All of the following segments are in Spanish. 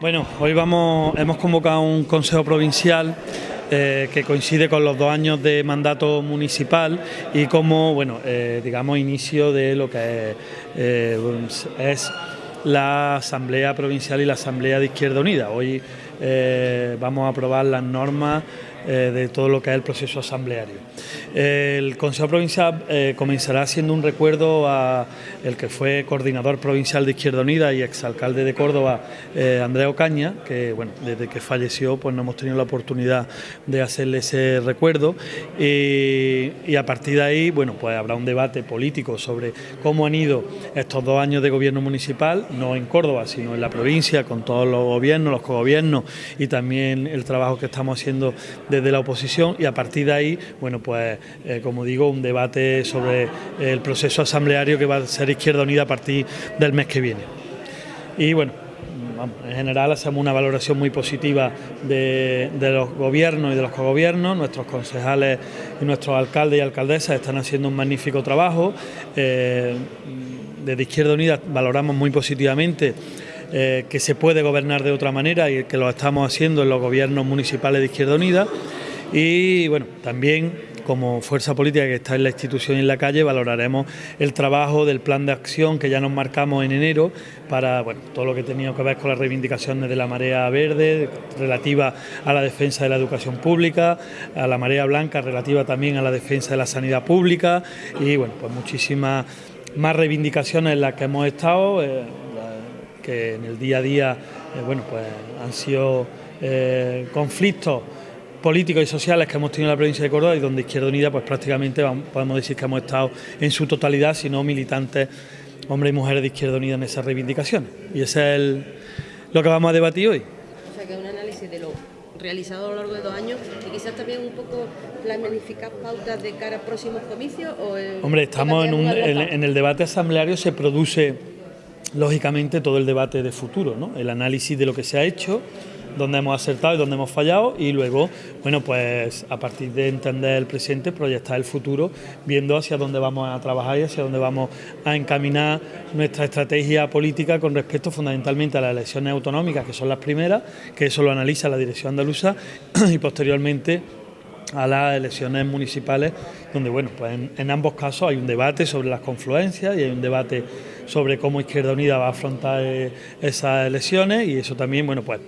Bueno, hoy vamos, hemos convocado un consejo provincial eh, que coincide con los dos años de mandato municipal y como, bueno, eh, digamos, inicio de lo que es, eh, es, la Asamblea Provincial y la Asamblea de Izquierda Unida. Hoy vamos a aprobar las normas eh, de todo lo que es el proceso asambleario. el Consejo Provincial eh, comenzará siendo un recuerdo a el que fue coordinador provincial de Izquierda Unida y exalcalde de Córdoba, eh, Andrea Ocaña, que bueno, desde que falleció pues no hemos tenido la oportunidad de hacerle ese recuerdo y, a partir de ahí bueno, pues habrá un debate político sobre cómo han ido estos dos años de gobierno municipal, no en Córdoba, sino en la provincia, con todos los gobiernos, los cogobiernos y también el trabajo que estamos haciendo desde la oposición y a partir de ahí, bueno, pues eh, como digo, un debate sobre el proceso asambleario que va a ser Izquierda Unida a partir del mes que viene. Y bueno, en general hacemos una valoración muy positiva de, los gobiernos y de los cogobiernos, nuestros concejales y nuestros alcaldes y alcaldesas están haciendo un magnífico trabajo. Eh, desde Izquierda Unida valoramos muy positivamente eh, que se puede gobernar de otra manera y que lo estamos haciendo en los gobiernos municipales de Izquierda Unida. Y bueno, también como fuerza política que está en la institución y en la calle, valoraremos el trabajo del plan de acción que ya nos marcamos en enero para bueno, todo lo que tenía que ver con las reivindicaciones de la marea verde, relativa a la defensa de la educación pública, a la marea blanca, relativa también a la defensa de la sanidad pública y bueno, pues muchísimas más reivindicaciones en las que hemos estado. Eh, que en el día a día eh, bueno, pues han sido eh, conflictos políticos y sociales que hemos tenido en la provincia de Córdoba y donde Izquierda Unida pues prácticamente podemos decir que hemos estado en su totalidad, si no militantes, hombres y mujeres de Izquierda Unida en esas reivindicaciones. Y ese es lo que vamos a debatir hoy. O sea que es un análisis de lo realizado a lo largo de dos años y quizás también un poco planificar pautas de cara a próximos comicios. O Hombre, estamos en, en el debate asambleario, se produce lógicamente todo el debate de futuro, ¿no? el análisis de lo que se ha hecho, dónde hemos acertado y dónde hemos fallado y luego, bueno, pues a partir de entender el presente, proyectar el futuro, viendo hacia dónde vamos a trabajar y hacia dónde vamos a encaminar nuestra estrategia política con respecto fundamentalmente a las elecciones autonómicas, que son las primeras, que eso lo analiza la dirección andaluza y posteriormente a las elecciones municipales, donde bueno, pues en, ambos casos hay un debate sobre las confluencias y hay un debate sobre cómo Izquierda Unida va a afrontar eh, esas elecciones y eso también bueno pues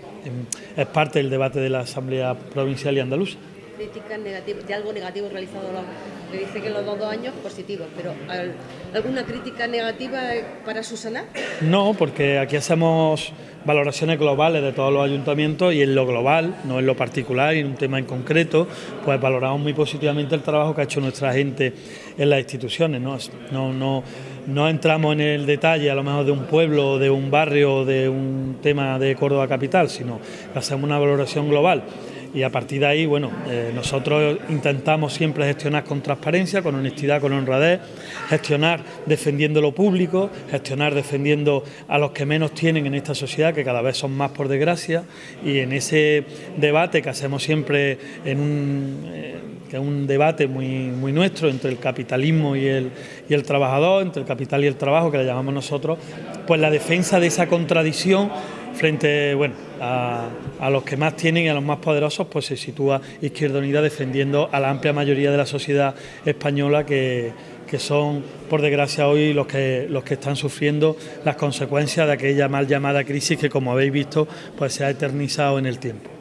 es parte del debate de la Asamblea Provincial y Andaluza críticas negativas, de algo negativo realizado, le dice que los dos, años positivos, pero ¿alguna crítica negativa para Susana? No, porque aquí hacemos valoraciones globales de todos los ayuntamientos y en lo global, no en lo particular y en un tema en concreto, pues valoramos muy positivamente el trabajo que ha hecho nuestra gente en las instituciones. No, no, no, no entramos en el detalle a lo mejor de un pueblo, de un barrio, de un tema de Córdoba Capital, sino hacemos una valoración global y a partir de ahí, bueno, eh, nosotros intentamos siempre gestionar con transparencia, con honestidad, con honradez, gestionar defendiendo lo público, gestionar defendiendo a los que menos tienen en esta sociedad, que cada vez son más por desgracia, y en ese debate que hacemos siempre en un... Eh, que es un debate muy, muy nuestro entre el capitalismo y el, y el trabajador, entre el capital y el trabajo, que le llamamos nosotros, pues la defensa de esa contradicción frente bueno, a, los que más tienen y a los más poderosos, pues se sitúa Izquierda Unida defendiendo a la amplia mayoría de la sociedad española que, que son, por desgracia, hoy los que, los que están sufriendo las consecuencias de aquella mal llamada crisis que, como habéis visto, pues se ha eternizado en el tiempo.